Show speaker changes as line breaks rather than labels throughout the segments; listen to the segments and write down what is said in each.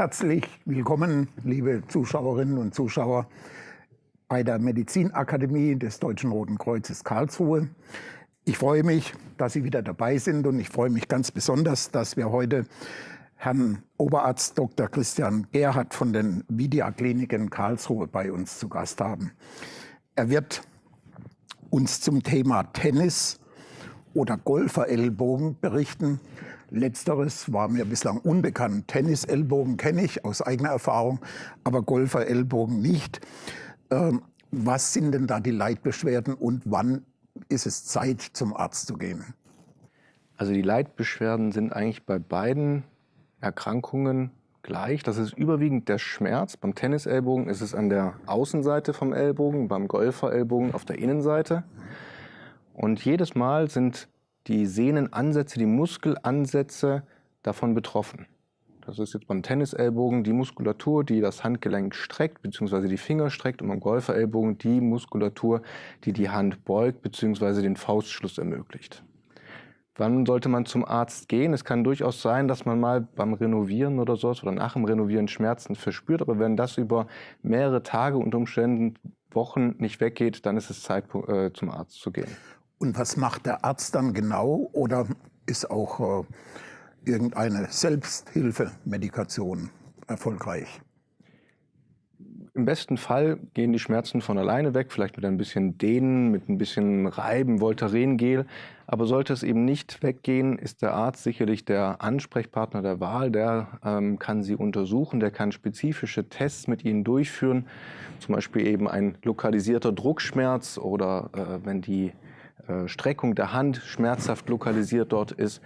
Herzlich willkommen, liebe Zuschauerinnen und Zuschauer, bei der Medizinakademie des Deutschen Roten Kreuzes Karlsruhe. Ich freue mich, dass Sie wieder dabei sind und ich freue mich ganz besonders, dass wir heute Herrn Oberarzt Dr. Christian Gerhardt von den Vidia Kliniken Karlsruhe bei uns zu Gast haben. Er wird uns zum Thema Tennis oder Golferellbogen berichten. Letzteres war mir bislang unbekannt. Tennisellbogen kenne ich aus eigener Erfahrung, aber Golferellbogen nicht. Ähm, was sind denn da die Leitbeschwerden und wann ist es Zeit, zum Arzt zu gehen?
Also die Leitbeschwerden sind eigentlich bei beiden Erkrankungen gleich. Das ist überwiegend der Schmerz. Beim Tennisellbogen ist es an der Außenseite vom Ellbogen, beim Golferellbogen auf der Innenseite. Und jedes Mal sind die Sehnenansätze, die Muskelansätze davon betroffen. Das ist jetzt beim Tennisellbogen die Muskulatur, die das Handgelenk streckt bzw. die Finger streckt und beim Golferellbogen die Muskulatur, die die Hand beugt bzw. den Faustschluss ermöglicht. Wann sollte man zum Arzt gehen? Es kann durchaus sein, dass man mal beim Renovieren oder so oder nach dem Renovieren Schmerzen verspürt, aber wenn das über mehrere Tage und Umständen Wochen nicht weggeht, dann ist es Zeit, äh, zum Arzt zu gehen.
Und was macht der Arzt dann genau? Oder ist auch äh, irgendeine Selbsthilfemedikation erfolgreich?
Im besten Fall gehen die Schmerzen von alleine weg, vielleicht mit ein bisschen Dehnen, mit ein bisschen Reiben, Voltarengel. Aber sollte es eben nicht weggehen, ist der Arzt sicherlich der Ansprechpartner der Wahl. Der ähm, kann Sie untersuchen, der kann spezifische Tests mit Ihnen durchführen. Zum Beispiel eben ein lokalisierter Druckschmerz oder äh, wenn die Streckung der Hand schmerzhaft lokalisiert dort ist,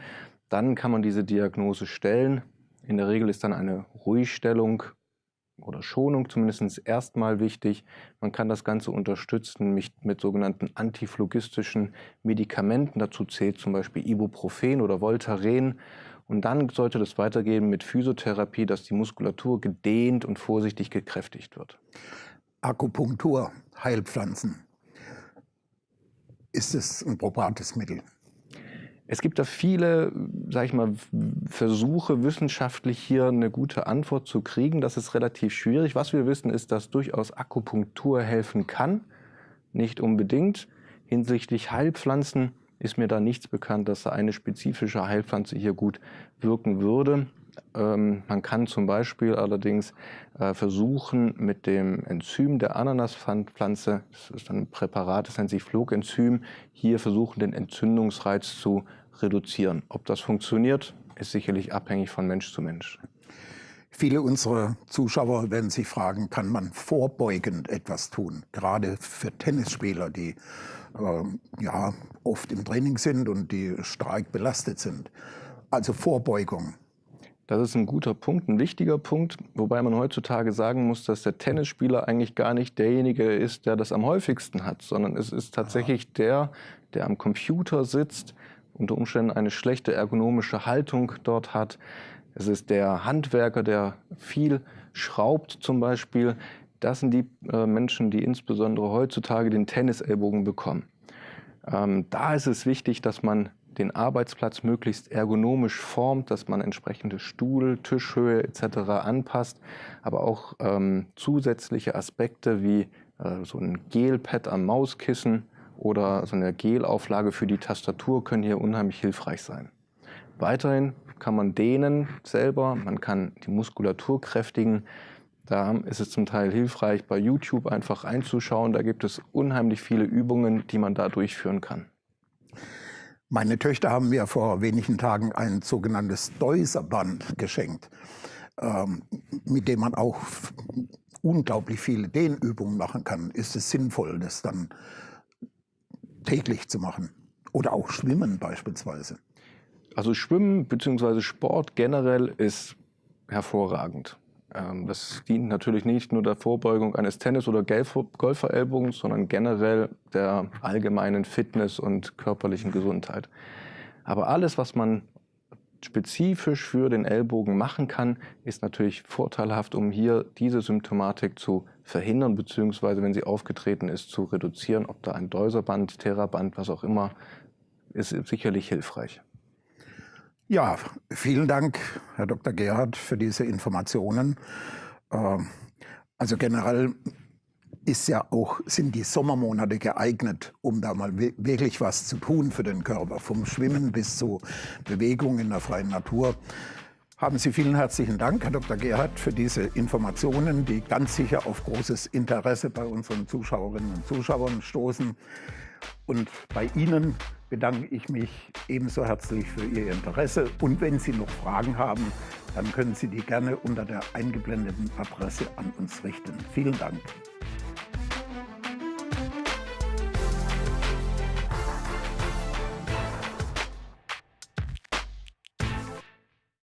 dann kann man diese Diagnose stellen. In der Regel ist dann eine Ruhigstellung oder Schonung zumindest erstmal wichtig. Man kann das Ganze unterstützen mit, mit sogenannten antiphloggistischen Medikamenten. Dazu zählt zum Beispiel Ibuprofen oder Voltaren. Und dann sollte das weitergehen mit Physiotherapie, dass die Muskulatur gedehnt und vorsichtig gekräftigt wird.
Akupunktur, Heilpflanzen. Ist es ein probates Mittel?
Es gibt da viele, sag ich mal, Versuche, wissenschaftlich hier eine gute Antwort zu kriegen. Das ist relativ schwierig. Was wir wissen, ist, dass durchaus Akupunktur helfen kann. Nicht unbedingt. Hinsichtlich Heilpflanzen ist mir da nichts bekannt, dass da eine spezifische Heilpflanze hier gut wirken würde. Ähm, man kann zum Beispiel allerdings äh, versuchen, mit dem Enzym der Ananaspflanze, das ist ein Präparat, das nennt sich Flogenzym, hier versuchen, den Entzündungsreiz zu reduzieren. Ob das funktioniert, ist sicherlich abhängig von Mensch zu Mensch.
Viele unserer Zuschauer werden sich fragen, kann man vorbeugend etwas tun? Gerade für Tennisspieler, die äh, ja, oft im Training sind und die stark belastet sind. Also Vorbeugung.
Das ist ein guter Punkt, ein wichtiger Punkt, wobei man heutzutage sagen muss, dass der Tennisspieler eigentlich gar nicht derjenige ist, der das am häufigsten hat, sondern es ist tatsächlich der, der am Computer sitzt, unter Umständen eine schlechte ergonomische Haltung dort hat. Es ist der Handwerker, der viel schraubt zum Beispiel. Das sind die äh, Menschen, die insbesondere heutzutage den Tennisellbogen bekommen. Ähm, da ist es wichtig, dass man den Arbeitsplatz möglichst ergonomisch formt, dass man entsprechende Stuhl, Tischhöhe etc. anpasst, aber auch ähm, zusätzliche Aspekte wie äh, so ein Gelpad am Mauskissen oder so eine Gelauflage für die Tastatur können hier unheimlich hilfreich sein. Weiterhin kann man dehnen selber, man kann die Muskulatur kräftigen. Da ist es zum Teil hilfreich, bei YouTube einfach einzuschauen. Da gibt es unheimlich viele Übungen, die man da durchführen kann.
Meine Töchter haben mir vor wenigen Tagen ein sogenanntes Deuserband geschenkt, ähm, mit dem man auch unglaublich viele Dehnübungen machen kann. Ist es sinnvoll, das dann täglich zu machen? Oder auch Schwimmen beispielsweise?
Also Schwimmen bzw. Sport generell ist hervorragend. Ähm, das dient natürlich nicht nur der Vorbeugung eines Tennis- oder Golferellbogens, sondern generell der allgemeinen Fitness und körperlichen Gesundheit. Aber alles, was man spezifisch für den Ellbogen machen kann, ist natürlich vorteilhaft, um hier diese Symptomatik zu verhindern, beziehungsweise wenn sie aufgetreten ist, zu reduzieren. Ob da ein Deuserband, Theraband, was auch immer, ist sicherlich hilfreich.
Ja, vielen Dank, Herr Dr. Gerhard, für diese Informationen. Ähm, also generell ist ja auch, sind die Sommermonate geeignet, um da mal wirklich was zu tun für den Körper, vom Schwimmen bis zu Bewegung in der freien Natur. Haben Sie vielen herzlichen Dank, Herr Dr. Gerhard, für diese Informationen, die ganz sicher auf großes Interesse bei unseren Zuschauerinnen und Zuschauern stoßen. Und bei Ihnen bedanke ich mich ebenso herzlich für Ihr Interesse. Und wenn Sie noch Fragen haben, dann können Sie die gerne unter der eingeblendeten Adresse an uns richten. Vielen Dank.